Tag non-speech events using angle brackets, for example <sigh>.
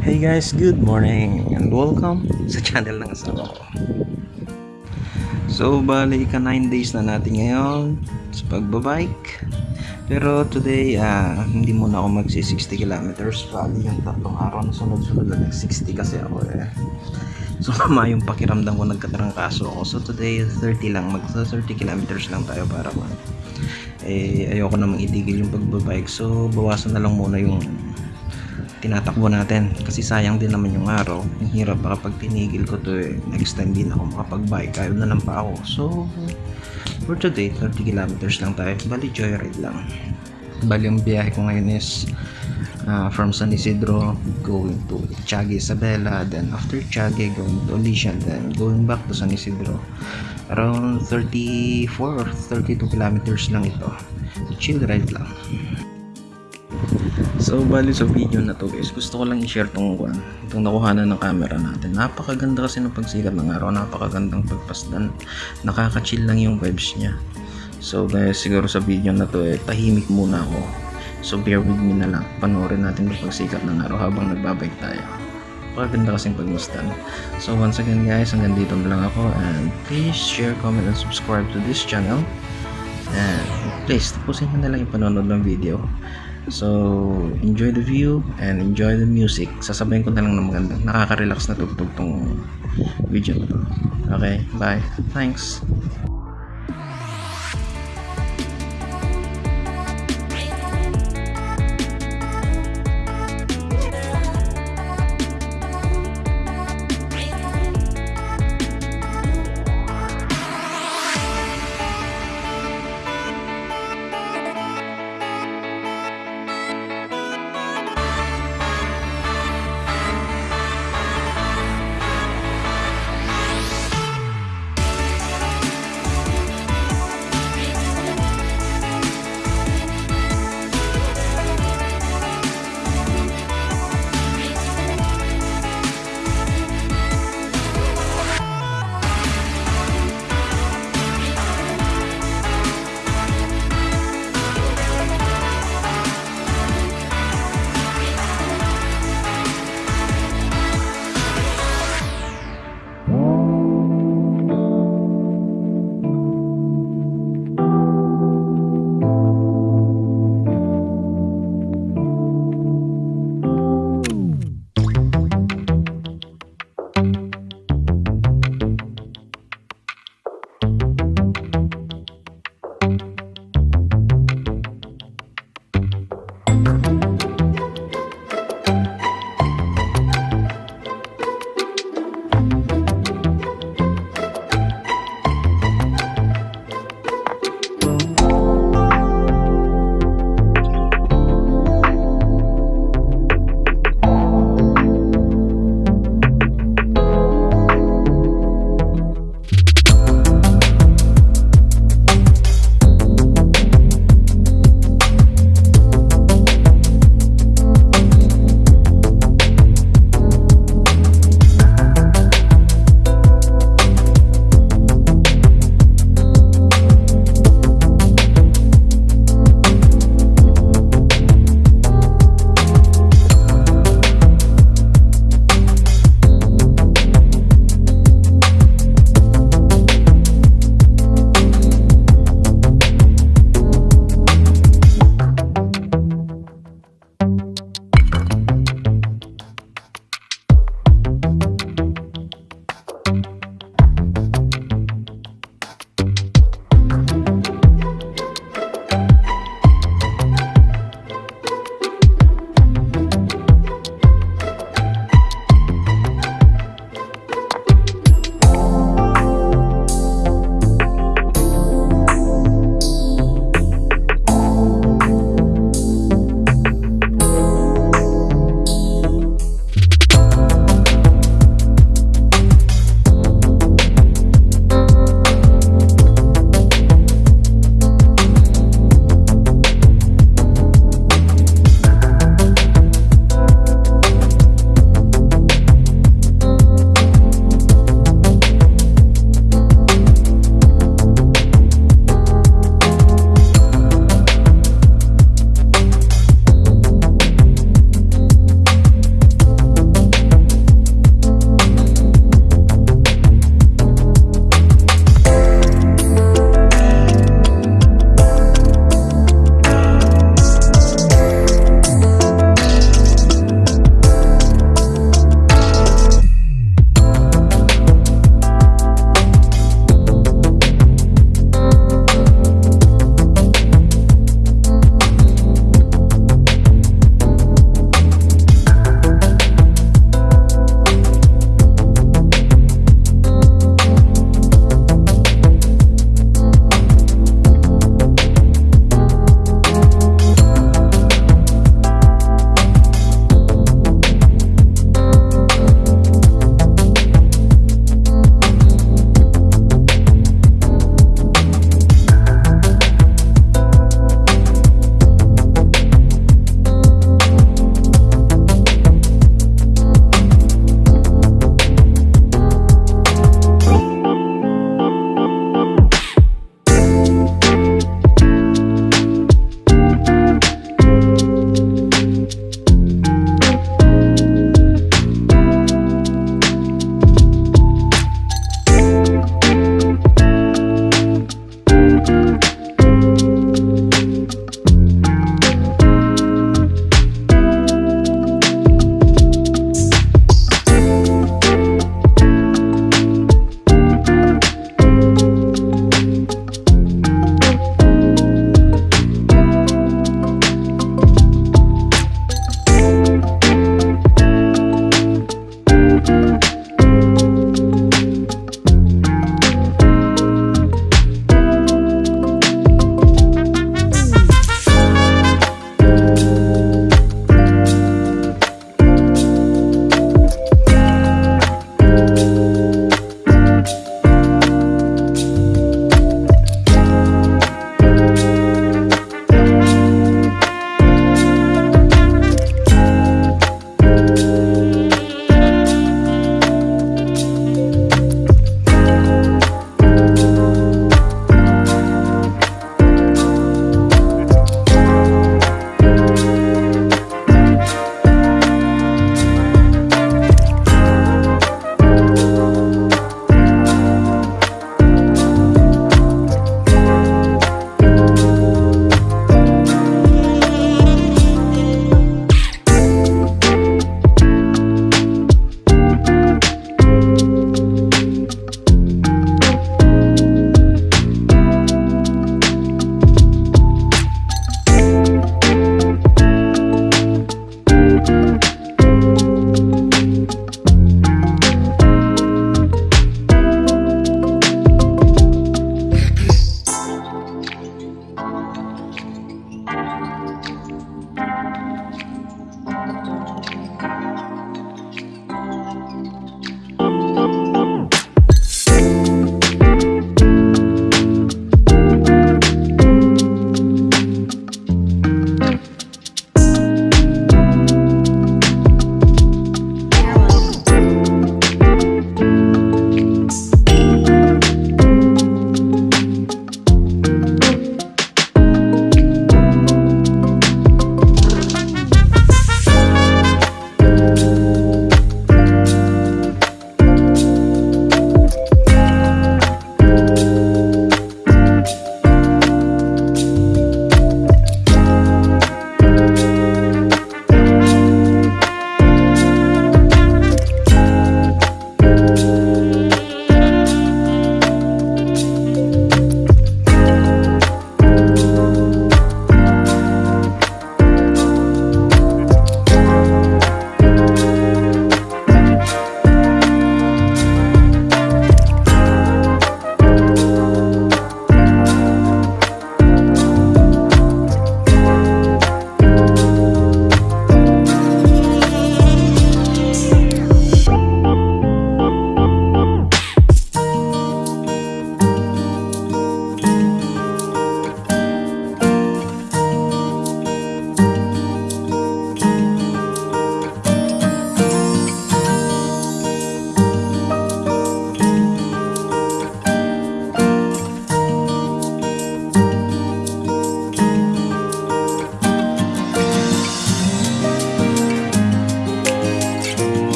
Hey guys, good morning and welcome sa channel ng asawa ko. So, bali ka 9 days na natin ngayon sa pagbabike. Pero today, ah, hindi muna ako magsi 60 kilometers. Bali yung tatlong araw na sunod-sunod na nag 60 kasi ako eh. So, <laughs> mama yung pakiramdam ko nagkatarangkaso ako. So, today, 30 lang. Mag 30 kilometers lang tayo para man. Eh, ayoko namang itigil yung pagbabike. So, bawasan na lang muna yung tinatakbo natin. Kasi sayang din naman yung araw. Ang hirap baka pag tinigil ko to eh next time din ako makapag-bike. Ayaw na lang pa ako so for today 30 kilometers lang tayo. Bali joyride lang. Bali yung biyahe ko ngayon is uh, from San Isidro going to Tiague Isabela then after Tiague going to Alicia then going back to San Isidro. Around 34 or 32 kilometers lang ito. Chill ride lang So, bali sa video na to guys, gusto ko lang i-share tong kwan, itong nakuhanan ng camera natin. Napakaganda kasi ng pagsikat ng araw, napakagandang pagpasdan. Nakaka-chill lang yung vibes niya. So guys, siguro sa video na to eh, tahimik muna ako. So bear with me na lang, panoorin natin yung pagsikat ng araw habang nagbabike tayo. Napakaganda kasing pagmasdan. So once again guys, hanggang dito na lang ako and please share, comment, and subscribe to this channel. And please, tapusin nyo na lang yung panonood ng video. So, enjoy the view and enjoy the music. Sasabayin ko na lang ng magandang nakaka-relax na tugtog tong video. Okay, bye. Thanks.